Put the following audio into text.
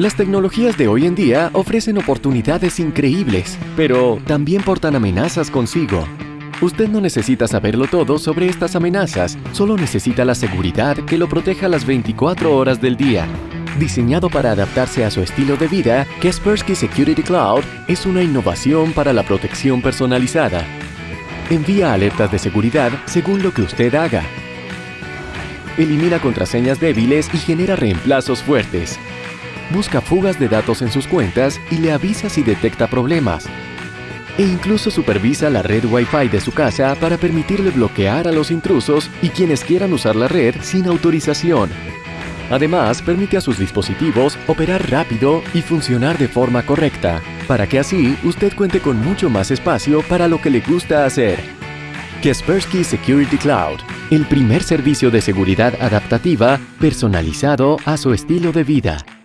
Las tecnologías de hoy en día ofrecen oportunidades increíbles, pero también portan amenazas consigo. Usted no necesita saberlo todo sobre estas amenazas, solo necesita la seguridad que lo proteja las 24 horas del día. Diseñado para adaptarse a su estilo de vida, Kaspersky Security Cloud es una innovación para la protección personalizada. Envía alertas de seguridad según lo que usted haga. Elimina contraseñas débiles y genera reemplazos fuertes busca fugas de datos en sus cuentas y le avisa si detecta problemas. E incluso supervisa la red Wi-Fi de su casa para permitirle bloquear a los intrusos y quienes quieran usar la red sin autorización. Además, permite a sus dispositivos operar rápido y funcionar de forma correcta, para que así usted cuente con mucho más espacio para lo que le gusta hacer. Kaspersky Security Cloud, el primer servicio de seguridad adaptativa personalizado a su estilo de vida.